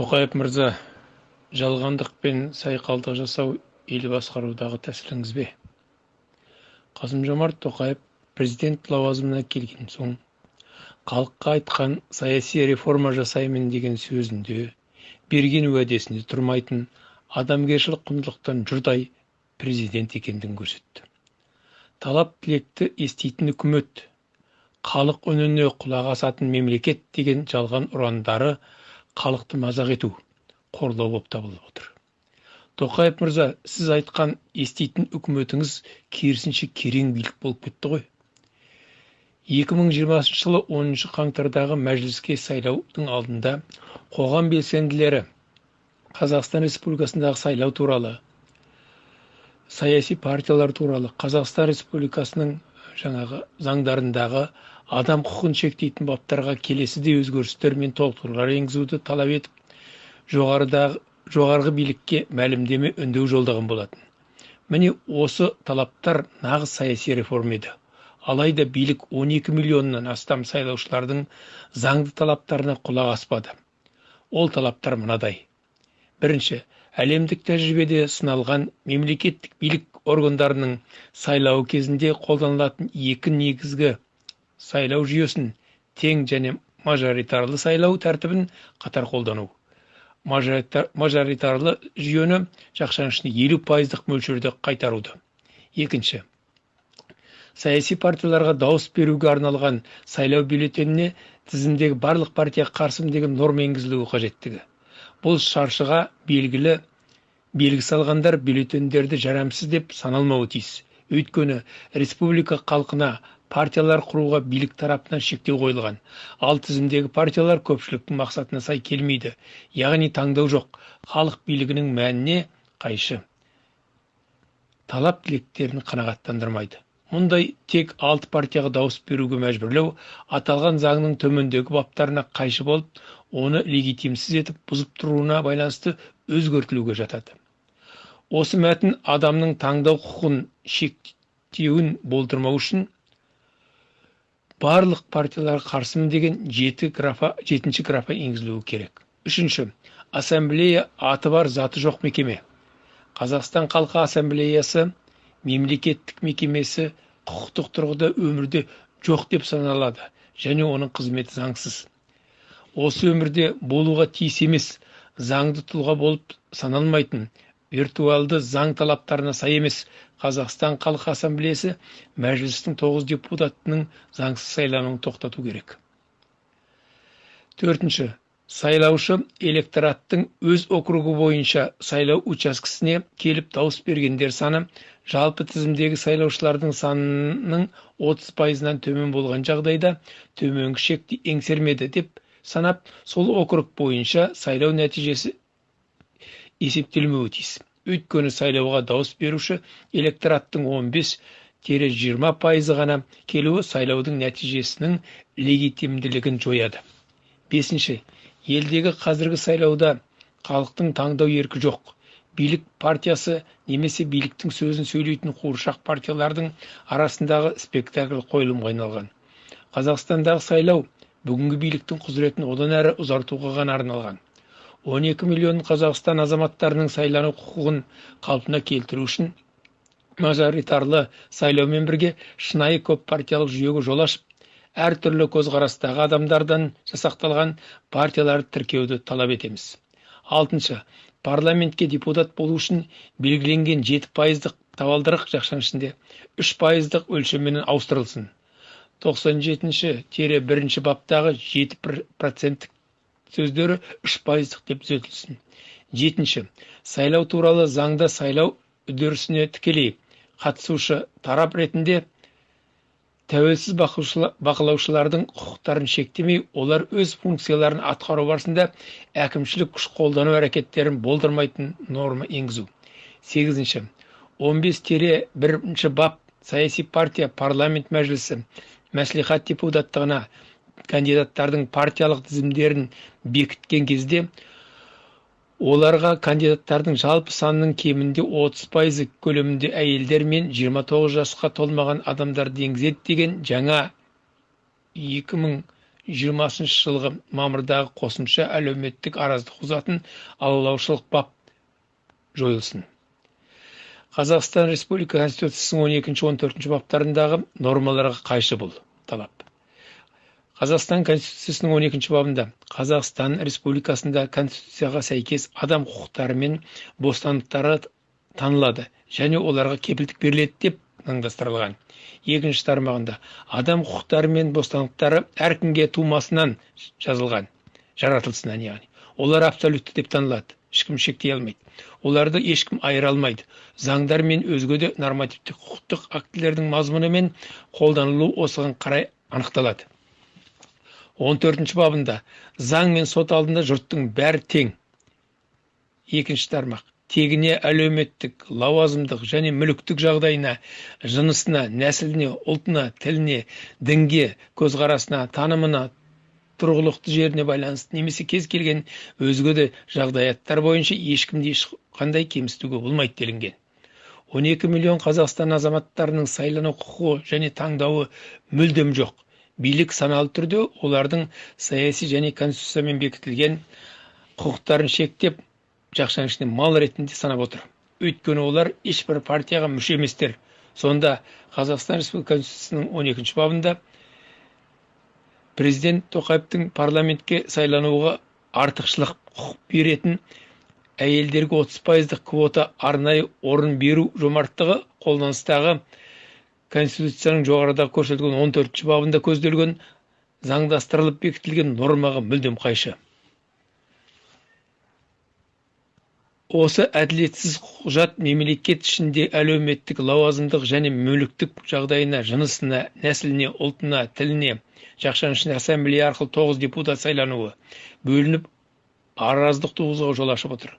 тоқаев мырза жалғандық пен сайқалдық жасау ел басқарудағы тәсіліңіз бе? Қасым жомарт тоқаев президент лауазымына келген соң халыққа айтқан саяси реформа жасаймын деген сөзінде берген уәдесінде тұрмайтын адамгершілік құндылықтан жұрдай президент екендігін көрсетті. Талап тілекті еститін үкімет халық үніне құлақ асатын мемлекет деген жалған ұрандары халықты мазақ ету қорлау болып табылып отыр. Тоқаев мырза сіз айтқан еститін үкіметіңіз керісінше керең билік болып кетті ғой. 2020 жылы 10 қаңтардағы мәжіліске сайлаудың алдында қоғам белсенділері қазақстан республикасындағы сайлау туралы саяси партиялар туралы қазақстан республикасының жаңағы заңдарындағы адам құқығын шектейтін баптарға келесідей өзгерістер мен толықтырулар енгізуді талап етіп жоғарыдағы жоғарғы билікке мәлімдеме үндеу жолдаған болатын. Міне осы талаптар нағыз саяси реформа еді. Алайда билік 12 миллионнан астам сайлаушылардың заңды талаптарына құлақ аспады. Ол талаптар мынадай. Бірінші әлемдік тәжірибеде сыналған мемлекеттік билік органдарының сайлауы кезінде қолданылатын екі негізгі сайлау жүйесін тең және мажоритарлы сайлау тәртібін қатар қолдану. Мажоритарлы жүйені жақшаның ішінде елу пайыздық мөлшерде қайтаруды. Екінші. Саяси партияларға дауыс беруге арналған сайлау бюллетеніне тізімдегі барлық партия қарсымын деген норма енгізілуі қажеттігі. Бұл шаршыға белгілі белгі салғандар бюллетендерді жарамсыз деп саналмауы тиіс. Өйткені республика халқына партиялар құруға билік тарапынан шектеу қойылған. Ал тізімдегі партиялар көпшіліктің мақсатына сай келмейді. Яғни таңдау жоқ. Халық билігінің мәніне қайшы. Талап тілектерін қанағаттандырмайды. Мұндай тек алты партияға дауыс беруге мәжбүрлеу аталған заңның төмендегі баптарына қайшы болып оны легитимсіз етіп бұзып тұруына байланысты өзгертілуге жатады. Осы мәтін адамның таңдау құқығын шектеуін болдырмау үшін барлық партиялар қарсымын деген жеті графа жетінші графа енгізілуі керек. Үшінші ассамблея аты бар заты жоқ мекеме. Қазақстан халқы ассамблеясы мемлекеттік мекемесі құқықтық тұрғыда өмірде жоқ деп саналады және оның қызметі заңсыз. Осы өмірде болуға тиіс емес заңды тұлға болып саналмайтын виртуалды заң талаптарына сай емес. Қазақстан халқы ассамблеясы мәжілістің тоғыз депутатының заңсыз сайлануын тоқтату керек. Төртінші. Сайлаушы электораттың өз округі бойынша сайлау учаскесіне келіп дауыс бергендер саны жалпы тізімдегі сайлаушылардың санының 30 пайызынан төмен болған жағдайда төменгі шекті еңсермеді деп санап сол округ бойынша сайлау нәтижесі есептелмеуі тиіс. Өйткені сайлауға дауыс беруші электораттың 15-20 пайызы ғана келуі сайлаудың нәтижесінің легитимділігін жояды. Бесінші елдегі қазіргі сайлауда халықтың таңдау еркі жоқ. Билік партиясы немесе биліктің сөзін сөйлейтін қуыршақ партиялардың арасындағы спектакль қойылымға айналған. Қазақстандағы сайлау бүгінгі биліктің құзыретін одан әрі ұзартуға ғана арналған. 12 миллион қазақстан азаматтарының сайлану құқығын қалпына келтіру үшін мажоритарлы сайлаумен бірге шынайы көп партиялық жүйеге жол ашып әртүрлі көзқарастағы адамдардан жасақталған партияларды тіркеуді талап етеміз. Алтыншы парламентке депутат болу үшін белгіленген жеті пайыздық табалдырық жақшаның ішінде үш пайыздық өлшеммен ауыстырылсын. Тоқсан жетінші тире бірінші баптағы жеті проценттік сөздері үш пайыздық деп түзетілсін. Жетінші сайлау туралы заңда сайлау үдерісіне тікелей қатысушы тарап ретінде тәуелсіз бақылаушылардың құқықтарын шектемей олар өз функцияларын атқару барысында әкімшілік күш қолдану әрекеттерін болдырмайтын норма енгізу. Сегізінші 15 тере бірінші бап саяси партия парламент мәжілісі мәслихат депутаттығына кандидаттардың партиялық тізімдерін бекіткен кезде оларға кандидаттардың жалпы санының кемінде 30 пайызы көлемінде әйелдер мен 29 жасқа толмаған адамдарды енгізеді деген жаңа 2020 жиырмасыншы жылғы мамырдағы қосымша әлеуметтік араздық туғызатын алалаушылық бап жойылсын. Қазақстан республика конституциясының он екінші он төртінші баптарындағы нормаларға қайшы бұл талап. Қазақстан конституциясының он екінші бабында қазақстан республикасында конституцияға сәйкес адам құқықтары мен бостандықтары танылады және оларға кепілдік беріледі деп заңдастырылған. Екінші тармағында адам құқықтары мен бостандықтары әркімге тумасынан жазылған жаратылысынан яғни. Олар абсолютті деп танылады ешкім шектей алмайды. Оларды ешкім айыра алмайды. Заңдар мен өзге де нормативтік құқықтық актілердің мазмұны мен қолданылуы осыған қарай анықталады. Он төртінші бабында заң мен сот алдында жұрттың бәрі тең. Екінші тармақ. Тегіне әлеуметтік лауазымдық және мүліктік жағдайына жынысына нәсіліне ұлтына тіліне дінге көзқарасына танымына тұрғылықты жеріне байланысты немесе кез келген өзге де жағдаяттар бойынша ешкімді ешқандай кемсітуге болмайды делінген. 12 миллион қазақстан азаматтарының сайлану құқығы және таңдауы мүлдем жоқ. Билік саналы түрде олардың саяси және конституциямен бекітілген құқықтарын шектеп жақшаның ішінде мал ретінде санап отыр. Өйткені олар ешбір партияға мүше еместер. Сонда қазақстан республикасы конституциясының он екінші бабында президент тоқаевтың парламентке сайлануға артықшылық құқық беретін әйелдерге отыз пайыздық квота арнайы орын беру жомарттығы қолданыстағы конституцияның жоғарыда көрсетілген он төртінші бабында көзделген заңдастырылып бекітілген нормаға мүлдем қайшы. Осы әділетсіз құжат мемлекет ішінде әлеуметтік лауазымдық және мүліктік жағдайына жынысына нәсіліне ұлтына тіліне жақшаның ішінде ассамблея арқылы тоғыз депутат сайлануы бөлініп араздық туғызуға жол ашып отыр.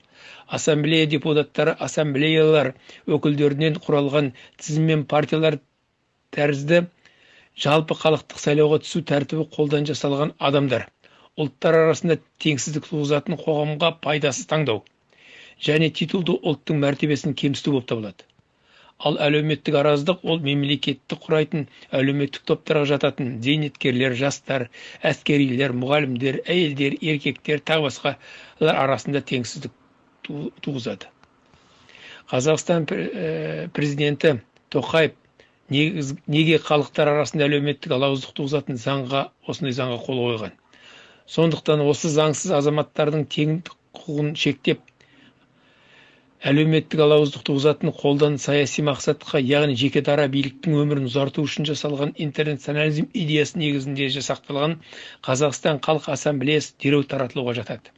Ассамблея депутаттары ассамблеялар өкілдерінен құралған тізім партиялар тәрізді жалпы халықтық сайлауға түсу тәртібі қолдан жасалған адамдар. Ұлттар арасында теңсіздік туғызатын қоғамға пайдасыз таңдау және титулды ұлттың мәртебесін кемсіту болып табылады. Ал әлеуметтік араздық ол мемлекетті құрайтын әлеуметтік топтарға жататын зейнеткерлер жастар әскерилер мұғалімдер әйелдер еркектер тағы басқалар арасында теңсіздік туғызады. Қазақстан э, президенті тоқаев неге халықтар арасында әлеуметтік алауыздық туғызатын заңға осындай заңға қол қойған? Сондықтан осы заңсыз азаматтардың тең құқығын шектеп әлеуметтік алауыздық туғызатын қолдан саяси мақсатқа яғни жеке дара биліктің өмірін ұзарту үшін жасалған интернационализм идеясы негізінде жасақталған қазақстан халық ассамблеясы дереу таратылуға жатады.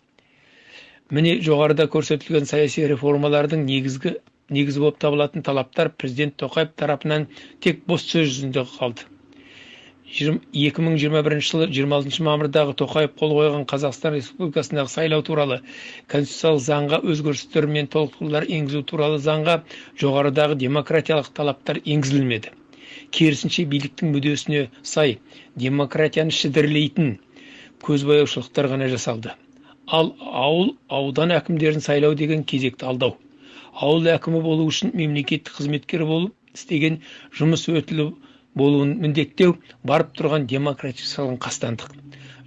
Міне жоғарыда көрсетілген саяси реформалардың негізгі негізі болып табылатын талаптар президент тоқаев тарапынан тек бос сөз жүзінде қалды. 2021 жылы 26 мамырдағы тоқаев қол қойған қазақстан республикасындағы сайлау туралы конституциялық заңға өзгерістер мен толықтырулар енгізу туралы заңға жоғарыдағы демократиялық талаптар енгізілмеді. Керісінше биліктің мүддесіне сай демократияны шідірлейтін көзбояушылықтар ғана жасалды. Ал ауыл аудан әкімдерін сайлау деген кезекті алдау. Ауыл әкімі болу үшін мемлекеттік қызметкер болып істеген жұмыс өтілі болуын міндеттеу барып тұрған демократиялық қастандық.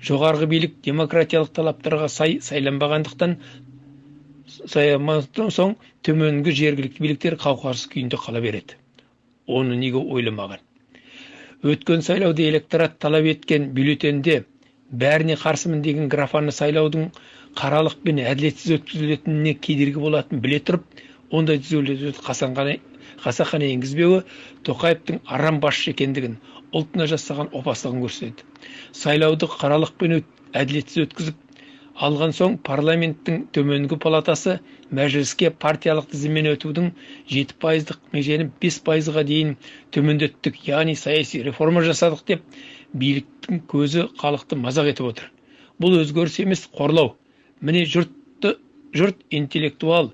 Жоғарғы билік демократиялық талаптарға сай сайланбағандықтан сайланбастан соң төменгі жергілікті биліктер қауқарсыз күйінде қала береді. Оны неге ойламаған? Өткен сайлауда электорат талап еткен бюллетенде бәріне қарсымын деген графаны сайлаудың қаралық пен әділетсіз өткізілетініне кедергі болатынын біле тұрып ондай түзетулерді қасақана енгізбеуі тоқаевтың арам басшы екендігін ұлтына жасаған опасыздығын көрсетеді. Сайлауды қаралық пен әділетсіз өткізіп алған соң парламенттің төменгі палатасы мәжіліске партиялық тізіммен өтудің жеті пайыздық межені бес пайызға дейін төмендеттік яғни саяси реформа жасадық деп биліктің көзі халықты мазақ етіп отыр. Бұл өзгеріс емес қорлау. Міне жұртты жұрт интеллектуал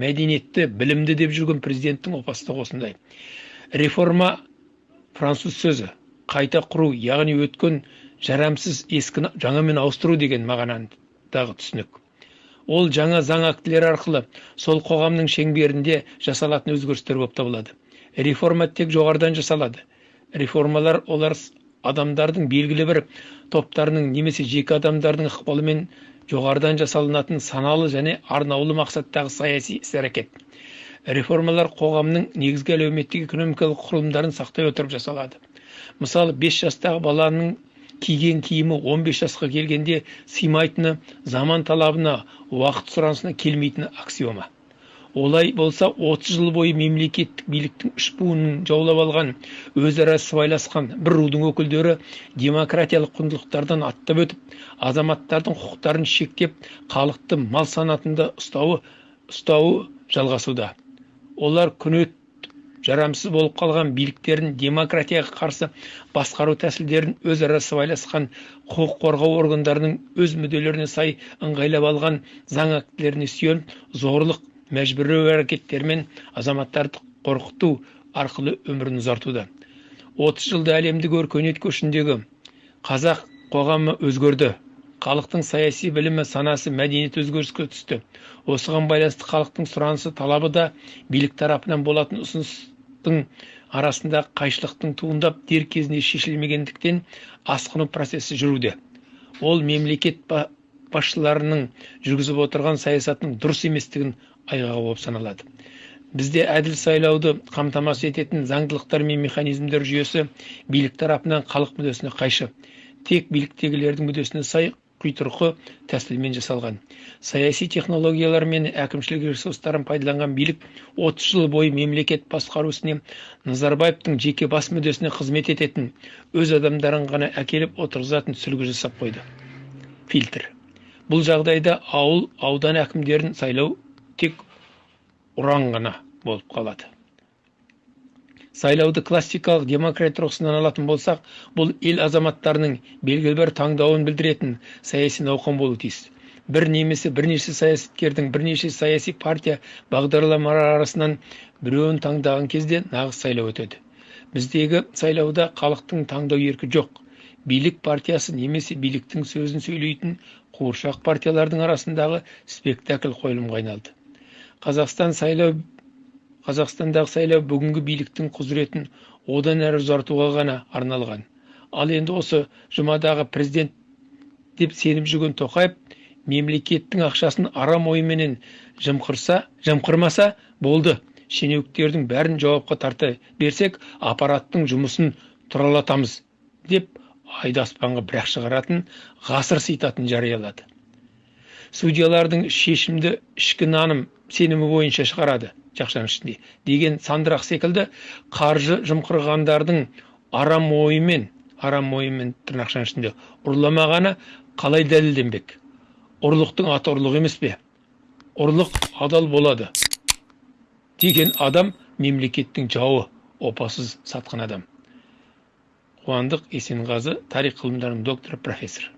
мәдениетті білімді деп жүрген президенттің опасыздығы осындай. Реформа француз сөзі қайта құру яғни өткен жарамсыз ескіні жаңамен ауыстыру деген мағынадағы түсінік. Ол жаңа заң актілері арқылы сол қоғамның шеңберінде жасалатын өзгерістер болып табылады. Реформа тек жоғарыдан жасалады. Реформалар олар адамдардың белгілі бір топтарының немесе жеке адамдардың ықпалымен жоғарыдан жасалынатын саналы және арнаулы мақсаттағы саяси іс-әрекет реформалар қоғамның негізгі әлеуметтік экономикалық құрылымдарын сақтай отырып жасалады. Мысалы 5 жастағы баланың киген киімі 15 жасқа келгенде сыймайтыны заман талабына уақыт сұранысына келмейтіні аксиома. Олай болса 30 жыл бойы мемлекеттік биліктің үш буынын жаулап алған өзара сыбайласқан бір рудың өкілдері демократиялық құндылықтардан аттап өтіп азаматтардың құқықтарын шектеп халықты мал санатында ұстауы ұстауы жалғасуда. Олар күн жарамсыз болып қалған биліктерін демократияға қарсы басқару тәсілдерін өзара сыбайласқан құқық қорғау органдарының өз мүдделеріне сай ыңғайлап алған заң актілеріне сүйеніп зорлық мәжбүрлеу әрекеттерімен азаматтарды қорқыту арқылы өмірін ұзартуда отыз жылда әлемдік өркениет көшіндегі қазақ қоғамы өзгерді халықтың саяси білімі санасы мәдениеті өзгеріске түсті осыған байланысты халықтың сұранысы талабы да билік тарапынан болатын ұсыныс арасында қайшылықтың туындап дер кезінде шешілмегендіктен асқыну процесі жүруде ол мемлекет басшыларының жүргізіп отырған саясатының дұрыс еместігін айғағы болып саналады. Бізде әділ сайлауды қамтамасыз ететін заңдылықтар мен механизмдер жүйесі билік тарапынан халық мүддесіне қайшы. Тек биліктегілердің мүддесіне сай құйтырқы тәсілмен жасалған. Саяси технологиялар мен әкімшілік ресурстарын пайдаланған билік 30 жыл бойы мемлекет басқару ісіне назарбаевтың жеке бас мүддесіне қызмет ететін өз адамдарын ғана әкеліп отырғызатын сүлгі жасап қойды. Фильтр. Бұл жағдайда ауыл аудан әкімдерін сайлау тек ұран ғана болып қалады. Сайлауды классикалық демократия тұрғысынан алатын болсақ бұл ел азаматтарының белгілі бір таңдауын білдіретін саяси науқан болуы тиіс. Бір немесе бірнеше саясаткердің бірнеше саяси партия бағдарламалары арасынан біреуін таңдаған кезде нағыз сайлау өтеді. Біздегі сайлауда халықтың таңдау еркі жоқ. Билік партиясы немесе биліктің сөзін сөйлейтін қуыршақ партиялардың арасындағы спектакль қойылымға айналды. Қазақстан сайлау қазақстандағы сайлау бүгінгі биліктің құзыретін одан әрі ұзартуға ғана арналған. Ал енді осы жұмадағы президент деп сеніп жүрген тоқаев мемлекеттің ақшасын арам ойменен жымқырса жымқырмаса болды. Шенеуніктердің бәрін жауапқа тарта берсек аппараттың жұмысын тұралатамыз деп айды аспанға бір ақ шығаратын ғасыр сыйтатын жариялады. Судьялардың шешімді ішкі наным сенімі бойынша шығарады жақшаның ішінде. Деген сандырақ секілді қаржы жымқырғандардың арам ойымен арам ойымен тырнақшаның ішінде ұрламағаны қалай дәлелденбек? Ұрлықтың аты ұрлық емес пе? Ұрлық адал болады деген адам мемлекеттің жауы опасыз сатқын адам. Қуандық есенғазы тарих ғылымдарының докторы профессор.